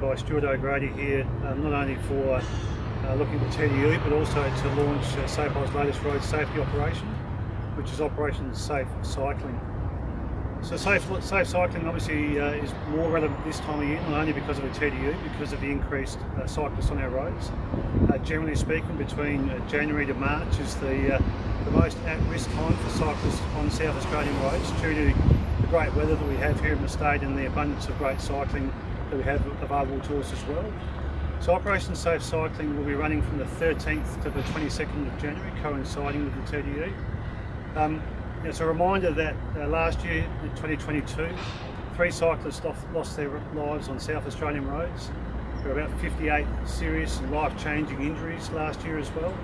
run by Stuart O'Grady here, um, not only for uh, looking at TDU, but also to launch uh, SAPOL's latest road safety operation, which is Operation Safe Cycling. So safe, safe cycling obviously uh, is more relevant this time of year, not only because of the TDU, because of the increased uh, cyclists on our roads. Uh, generally speaking, between uh, January to March is the, uh, the most at-risk time for cyclists on South Australian roads due to the great weather that we have here in the state and the abundance of great cycling that we have available to us as well. So Operation Safe Cycling will be running from the 13th to the 22nd of January, coinciding with the TDU. Um, it's a reminder that uh, last year, in 2022, three cyclists lost their lives on South Australian roads. There were about 58 serious and life-changing injuries last year as well.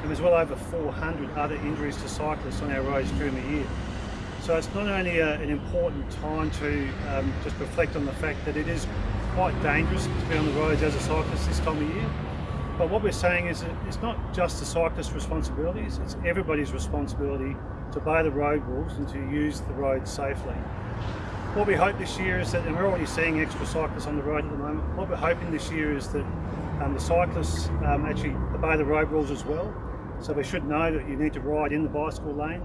And there's well over 400 other injuries to cyclists on our roads during the year. So it's not only a, an important time to um, just reflect on the fact that it is quite dangerous to be on the roads as a cyclist this time of year, but what we're saying is that it's not just the cyclist's responsibilities, it's everybody's responsibility to obey the road rules and to use the road safely. What we hope this year is that, and we're already seeing extra cyclists on the road at the moment, what we're hoping this year is that um, the cyclists um, actually obey the road rules as well. So they should know that you need to ride in the bicycle lane.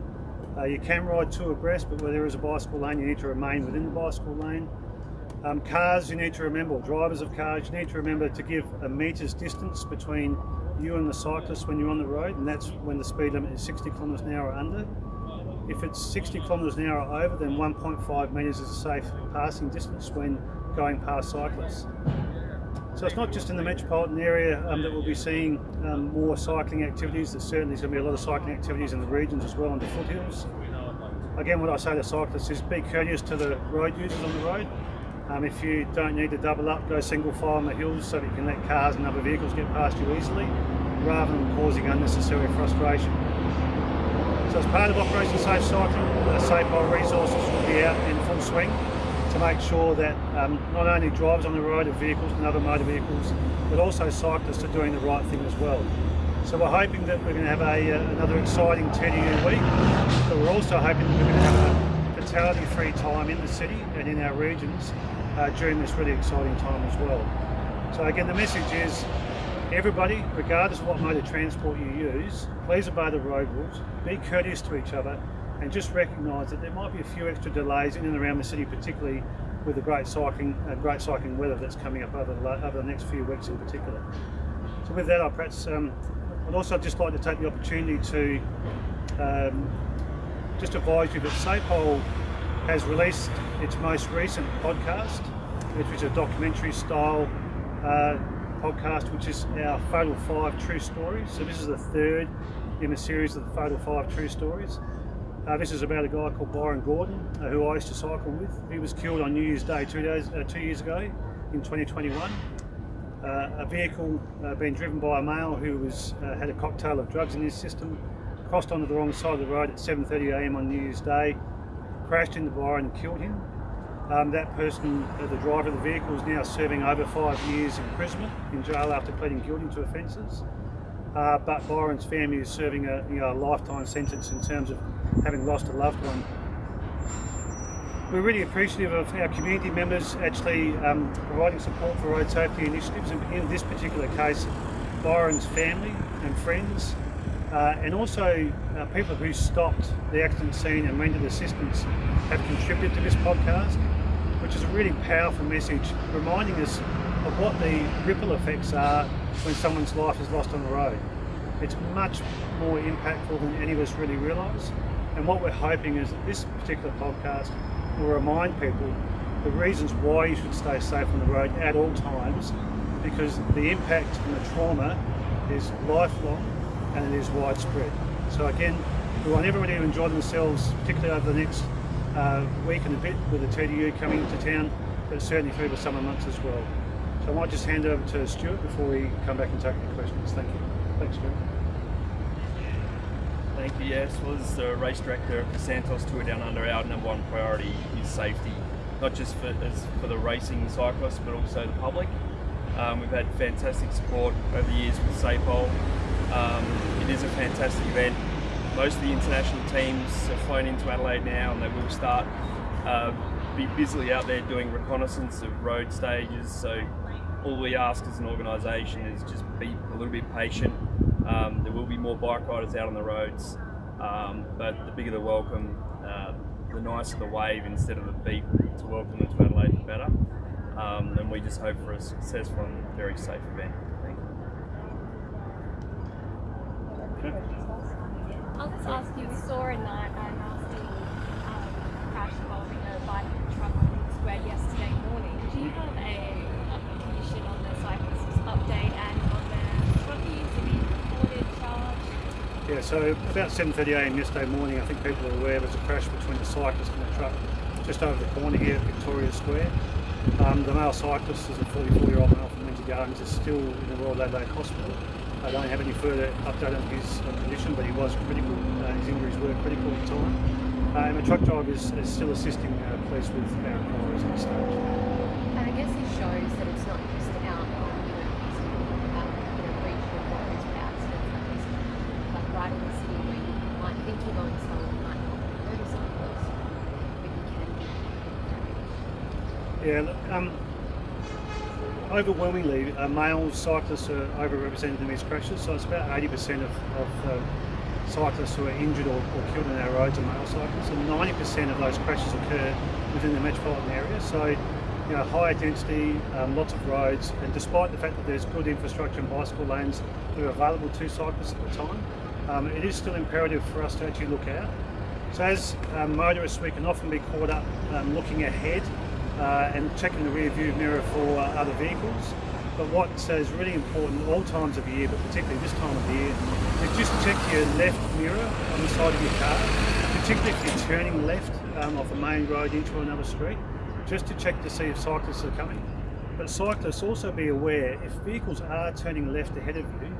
Uh, you can ride two abreast, but where there is a bicycle lane, you need to remain within the bicycle lane. Um, cars, you need to remember, drivers of cars, you need to remember to give a metre's distance between you and the cyclist when you're on the road, and that's when the speed limit is 60 kilometres an hour or under. If it's 60 kilometres an hour over, then 1.5 metres is a safe passing distance when going past cyclists. So it's not just in the metropolitan area um, that we'll be seeing um, more cycling activities, there's certainly going to be a lot of cycling activities in the regions as well on the foothills. Again, what I say to cyclists is be courteous to the road users on the road. Um, if you don't need to double up, go single file on the hills so that you can let cars and other vehicles get past you easily, rather than causing unnecessary frustration. So as part of Operation Safe Cycling, uh, SAPOL resources will be out in full swing to make sure that um, not only drivers on the road of vehicles and other motor vehicles, but also cyclists are doing the right thing as well. So we're hoping that we're going to have a, uh, another exciting TDU week, but we're also hoping that we're going to have a fatality-free time in the city and in our regions uh, during this really exciting time as well. So again, the message is Everybody, regardless of what mode of transport you use, please obey the road rules, be courteous to each other, and just recognise that there might be a few extra delays in and around the city, particularly with the great cycling, uh, great cycling weather that's coming up over the, over the next few weeks in particular. So with that, I perhaps um, I'd also just like to take the opportunity to um, just advise you that SAPOL has released its most recent podcast, which is a documentary style uh, podcast, which is our Fatal Five True Stories. So this is the third in a series of the Fatal Five True Stories. Uh, this is about a guy called Byron Gordon, uh, who I used to cycle with. He was killed on New Year's Day two days, uh, two years ago in 2021. Uh, a vehicle uh, being driven by a male who was uh, had a cocktail of drugs in his system, crossed onto the wrong side of the road at 7.30am on New Year's Day, crashed into Byron and killed him. Um, that person, the driver of the vehicle, is now serving over five years imprisonment in jail after pleading guilty to offences. But Byron's family is serving a, you know, a lifetime sentence in terms of having lost a loved one. We're really appreciative of our community members actually um, providing support for road safety initiatives, and in this particular case, Byron's family and friends, uh, and also uh, people who stopped the accident scene and rendered assistance have contributed to this podcast which is a really powerful message reminding us of what the ripple effects are when someone's life is lost on the road. It's much more impactful than any of us really realise and what we're hoping is that this particular podcast will remind people the reasons why you should stay safe on the road at all times because the impact and the trauma is lifelong and it is widespread. So again, we want everybody to enjoy themselves, particularly over the next uh, week and a bit with the TDU coming into town, but certainly through the summer months as well. So I might just hand over to Stuart before we come back and take any questions. Thank you. Thanks, Stuart. Thank you. Yes, well, as the race director for Santos Tour Down Under, our number one priority is safety, not just for, for the racing cyclists, but also the public. Um, we've had fantastic support over the years with SAPOL. Um, it is a fantastic event most of the international teams have flown into Adelaide now and they will start uh, be busily out there doing reconnaissance of road stages. So all we ask as an organisation is just be a little bit patient. Um, there will be more bike riders out on the roads, um, but the bigger the welcome, uh, the nicer the wave instead of the beep to welcome them to Adelaide, the better. Um, and we just hope for a successful and very safe event. Thank you. I'll just ask you, we saw a, nasty um, crash involving a bike and truck on Square yesterday morning. Do you have a, commission on the cyclist's update and on the truckies? Did he reported charged? Yeah, so about 7.30am yesterday morning, I think people are aware there was a crash between a cyclist and a truck just over the corner here at Victoria Square. Um, the male cyclist is a 44 year old male from Windsor Gardens, is still in the Royal Adelaide Hospital. I don't have any further update on his condition, but he was critical, uh, his injuries were critical at the time. Uh, and the truck driver is, is still assisting uh, police with our inquiries at stage. And I guess it shows that it's not just out on you know, busy, um, you know, regional roads where accidents like this happen, but right in the city where you might think you're going slow and might not be noticing close, but you can be. Yeah, um, overwhelmingly, uh, male cyclists are overrepresented in these crashes, so it's about 80% of, of uh, cyclists who are injured or, or killed on our roads are male cyclists, and 90% of those crashes occur within the metropolitan area. So, you know, higher density, um, lots of roads, and despite the fact that there's good infrastructure and bicycle lanes that are available to cyclists at the time, um, it is still imperative for us to actually look out. So as um, motorists, we can often be caught up um, looking ahead uh, and checking the rear view mirror for uh, other vehicles. But what is really important all times of the year, but particularly this time of the year, is just check your left mirror on the side of your car, particularly if you're turning left um, off a main road into another street, just to check to see if cyclists are coming. But cyclists also be aware if vehicles are turning left ahead of you,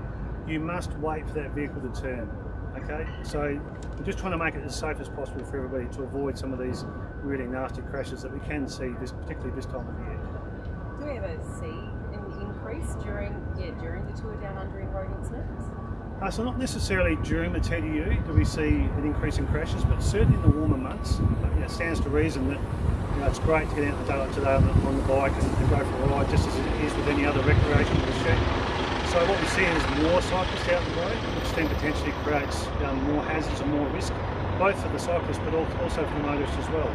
you must wait for that vehicle to turn. Okay, so we're just trying to make it as safe as possible for everybody to avoid some of these really nasty crashes that we can see, this, particularly this time of year. Do we ever see an increase during yeah during the tour down under in road incidents? Uh, so not necessarily during the TDU do we see an increase in crashes, but certainly in the warmer months, uh, you know, it stands to reason that you know, it's great to get out in the daylight today on the, on the bike and, and go for a ride just as it is with any other recreational pursuit. So what we see is more cyclists out the road, which then potentially creates um, more hazards and more risk, both for the cyclist but also for the motorist as well.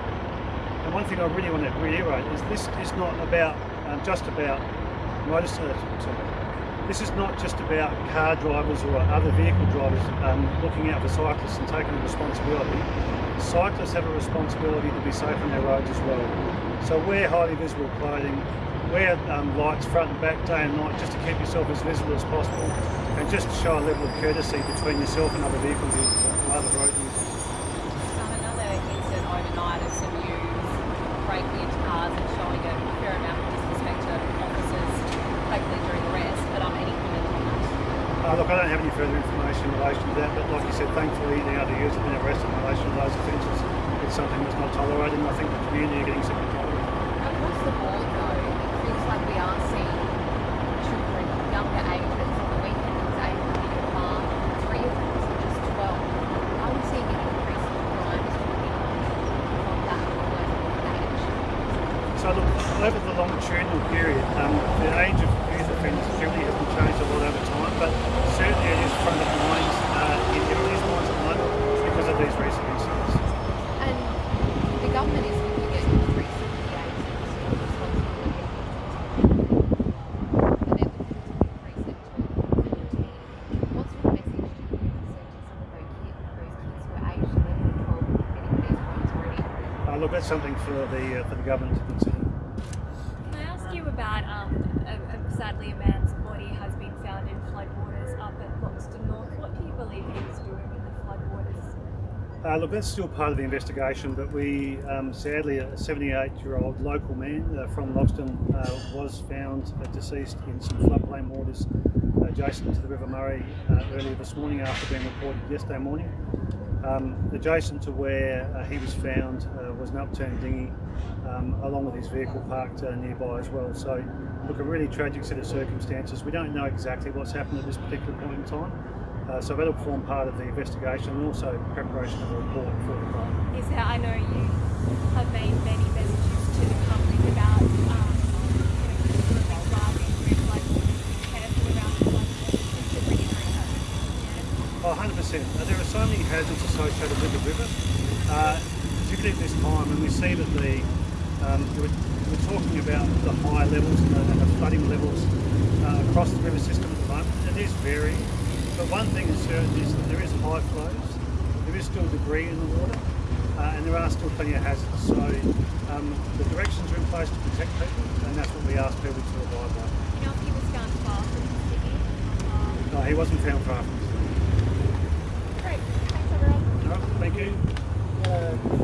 And one thing I really want to reiterate is this is not about um, just about motorcycles. This is not just about car drivers or other vehicle drivers um, looking out for cyclists and taking the responsibility. Cyclists have a responsibility to be safe on their roads as well. So wear highly visible clothing, wear um, lights front and back day and night just to keep yourself as visible as possible and just to show a level of courtesy between yourself and other vehicle users or other road users. Um, another incident overnight of some youths breaking into cars and showing a fair amount of disrespect to officers, hopefully during arrest. But um, any comment on that? Uh, look, I don't have any further information in relation to that, but like you said, thankfully now the youths have been arrested in relation to those offences. It's something that's not tolerated and I think the community are getting sick and tired of it. Across the board, though, like we are seeing children younger ages. On the it in the farm, three of them were just 12. Are we seeing an increase in crime talking from that age? So look, over the longitudinal period, um, the age of youth offenders generally hasn't changed a lot over time, but certainly it is front of mind uh, in everybody's minds at the because of these recent incidents. And the government is looking at increasing the age of responsibility. But they're looking to increase it to 17. What sort of message do you want to send to some of those kids, those kids who are aged 11 and 12 who are committing these crimes already? Uh, look, that's something for the uh, for the government to consider. Can I ask you about, um, a, a, sadly, a man's body has been found in floodwaters up at Loxton North. What do you believe he was doing in the floodwaters? Uh, look, that's still part of the investigation, but we um, sadly, a 78-year-old local man uh, from Loxton uh, was found uh, deceased in some floodplain waters adjacent to the River Murray uh, earlier this morning after being reported yesterday morning. Um, adjacent to where uh, he was found uh, was an upturned dinghy, um, along with his vehicle parked uh, nearby as well. So, look, a really tragic set of circumstances. We don't know exactly what's happened at this particular point in time. Uh, so that'll form part of the investigation and also preparation of a report for the crime. I know you have made many messages to the company 100%. There are so many hazards associated with the river, uh, particularly at this time, and we see that the um, we're, we're, talking about the high levels and the, and the flooding levels uh, across the river system at the moment. It is varying, but one thing is certain is that there is high flows, there is still debris in the water, uh, and there are still plenty of hazards. So um, the directions are in place to protect people, and that's what we ask people to abide by. You know he was found far from the city? No, he wasn't found far from the city thank you. Uh.